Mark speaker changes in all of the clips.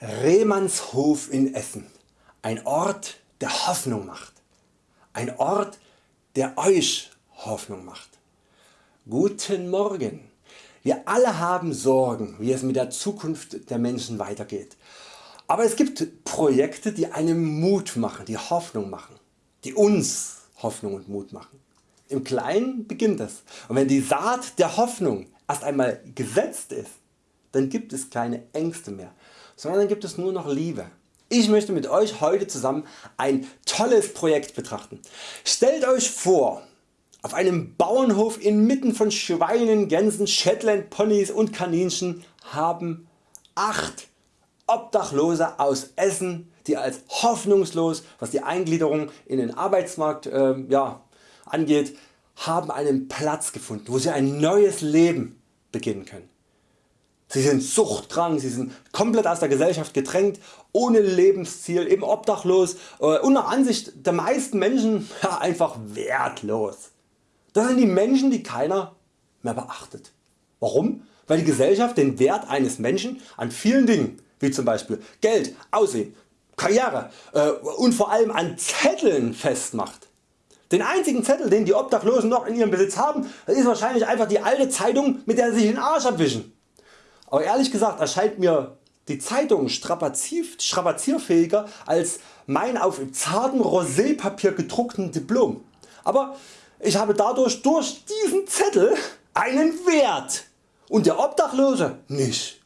Speaker 1: Rehmannshof in Essen. Ein Ort der Hoffnung macht. Ein Ort der Euch Hoffnung macht. Guten Morgen. Wir alle haben Sorgen wie es mit der Zukunft der Menschen weitergeht. Aber es gibt Projekte die einem Mut machen, die Hoffnung machen, die uns Hoffnung und Mut machen. Im Kleinen beginnt es und wenn die Saat der Hoffnung erst einmal gesetzt ist, dann gibt es keine Ängste mehr, sondern dann gibt es nur noch Liebe. Ich möchte mit Euch heute zusammen ein tolles Projekt betrachten. Stellt Euch vor, auf einem Bauernhof inmitten von Schweinen, Gänsen, Shetland Ponys und Kaninchen haben 8 Obdachlose aus Essen die als hoffnungslos was die Eingliederung in den Arbeitsmarkt äh, ja, angeht haben einen Platz gefunden wo sie ein neues Leben beginnen können. Sie sind suchtkrank, sie sind komplett aus der Gesellschaft gedrängt, ohne Lebensziel, eben obdachlos äh, und nach Ansicht der meisten Menschen ja, einfach wertlos. Das sind die Menschen die keiner mehr beachtet. Warum? Weil die Gesellschaft den Wert eines Menschen an vielen Dingen wie zum Beispiel Geld, Aussehen, Karriere äh, und vor allem an Zetteln festmacht. Den einzigen Zettel den die Obdachlosen noch in ihrem Besitz haben ist wahrscheinlich einfach die alte Zeitung mit der sie sich den Arsch abwischen. Aber ehrlich gesagt erscheint mir die Zeitung strapazierfähiger als mein auf zartem Rosépapier gedruckten Diplom. Aber ich habe dadurch durch diesen Zettel einen Wert und der Obdachlose nicht.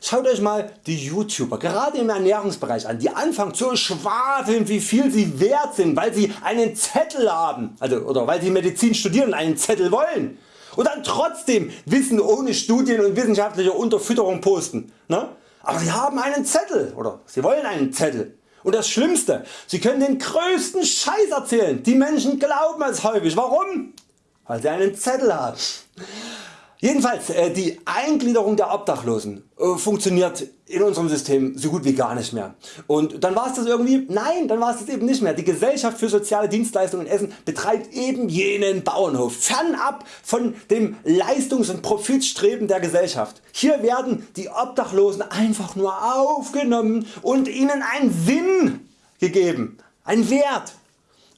Speaker 1: Schaut Euch mal die YouTuber gerade im Ernährungsbereich an, die anfangen zu schwafeln wie viel sie wert sind, weil sie einen Zettel haben also, oder weil sie Medizin studieren und einen Zettel wollen und dann trotzdem Wissen ohne Studien und wissenschaftliche Unterfütterung posten. Ne? Aber sie haben einen Zettel oder sie wollen einen Zettel. Und das Schlimmste, sie können den größten Scheiß erzählen. Die Menschen glauben es häufig. Warum? Weil sie einen Zettel haben. Jedenfalls äh, die Eingliederung der Obdachlosen äh, funktioniert in unserem System so gut wie gar nicht mehr. Und dann war es das irgendwie? Nein, dann war es das eben nicht mehr. Die Gesellschaft für soziale Dienstleistungen in Essen betreibt eben jenen Bauernhof, fernab von dem Leistungs- und Profitstreben der Gesellschaft. Hier werden die Obdachlosen einfach nur aufgenommen und ihnen ein Sinn gegeben, ein Wert.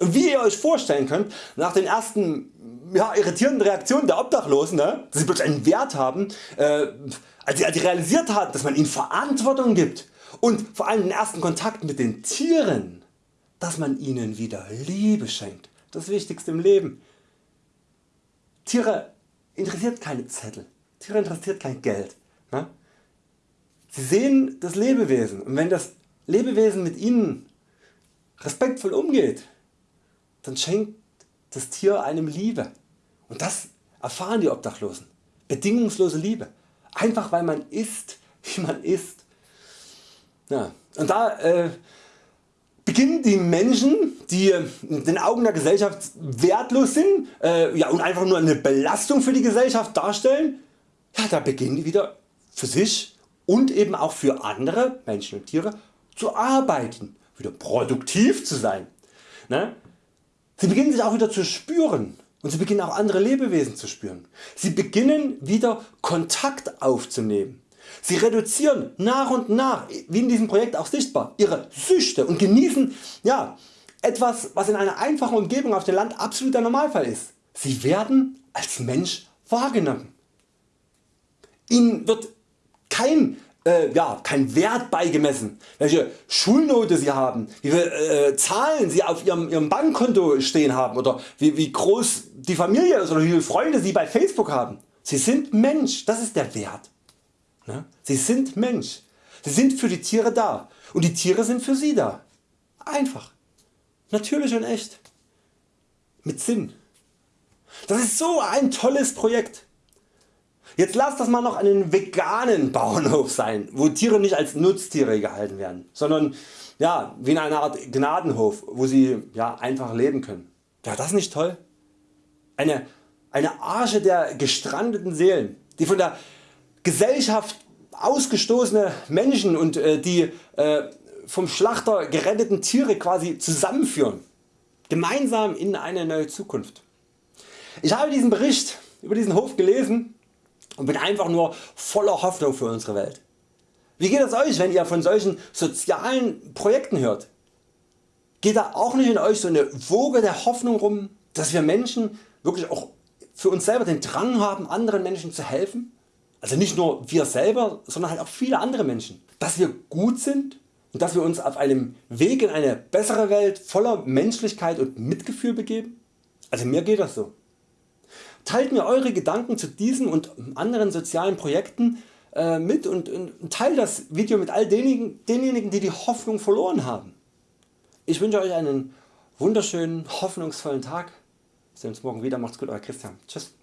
Speaker 1: Wie ihr Euch vorstellen könnt, nach den ersten ja, irritierenden Reaktionen der Obdachlosen, ne, dass sie plötzlich einen Wert haben, äh, als, sie, als sie realisiert haben, dass man ihnen Verantwortung gibt und vor allem den ersten Kontakt mit den Tieren, dass man ihnen wieder Liebe schenkt. Das Wichtigste im Leben. Tiere interessiert keine Zettel, Tiere interessiert kein Geld. Ne? Sie sehen das Lebewesen und wenn das Lebewesen mit ihnen respektvoll umgeht, dann schenkt das Tier einem Liebe. Und das erfahren die Obdachlosen. Bedingungslose Liebe. Einfach weil man ist wie man ist. Ja. Und da äh, beginnen die Menschen die in den Augen der Gesellschaft wertlos sind äh, ja, und einfach nur eine Belastung für die Gesellschaft darstellen, ja, da beginnen die wieder für sich und eben auch für andere Menschen und Tiere zu arbeiten, wieder produktiv zu sein. Ne? Sie beginnen sich auch wieder zu spüren und sie beginnen auch andere Lebewesen zu spüren. Sie beginnen wieder Kontakt aufzunehmen. Sie reduzieren nach und nach, wie in diesem Projekt auch sichtbar, ihre Süchte und genießen ja, etwas was in einer einfachen Umgebung auf dem Land absoluter Normalfall ist. Sie werden als Mensch wahrgenommen. Ihnen wird kein äh, ja, kein Wert beigemessen, welche Schulnote Sie haben, wie viele äh, Zahlen Sie auf Ihrem, Ihrem Bankkonto stehen haben oder wie, wie groß die Familie ist oder wie viele Freunde Sie bei Facebook haben. Sie sind Mensch, das ist der Wert. Ne? Sie sind Mensch. Sie sind für die Tiere da und die Tiere sind für Sie da. Einfach. Natürlich und echt. Mit Sinn. Das ist so ein tolles Projekt. Jetzt lasst das mal noch einen veganen Bauernhof sein, wo Tiere nicht als Nutztiere gehalten werden, sondern ja, wie in einer Art Gnadenhof, wo sie ja, einfach leben können. Wäre das nicht toll? Eine, eine Arche der gestrandeten Seelen, die von der Gesellschaft ausgestoßene Menschen und äh, die äh, vom Schlachter geretteten Tiere quasi zusammenführen, gemeinsam in eine neue Zukunft. Ich habe diesen Bericht über diesen Hof gelesen und bin einfach nur voller Hoffnung für unsere Welt. Wie geht es Euch wenn ihr von solchen sozialen Projekten hört? Geht da auch nicht in Euch so eine Woge der Hoffnung rum, dass wir Menschen wirklich auch für uns selber den Drang haben anderen Menschen zu helfen? Also nicht nur wir selber, sondern halt auch viele andere Menschen. Dass wir gut sind und dass wir uns auf einem Weg in eine bessere Welt voller Menschlichkeit und Mitgefühl begeben? Also mir geht das so. Teilt mir Eure Gedanken zu diesen und anderen sozialen Projekten äh, mit und, und teilt das Video mit all denjenigen, denjenigen die die Hoffnung verloren haben. Ich wünsche Euch einen wunderschönen hoffnungsvollen Tag. Wir sehen uns morgen wieder. Macht's gut Euer Christian. Tschüss.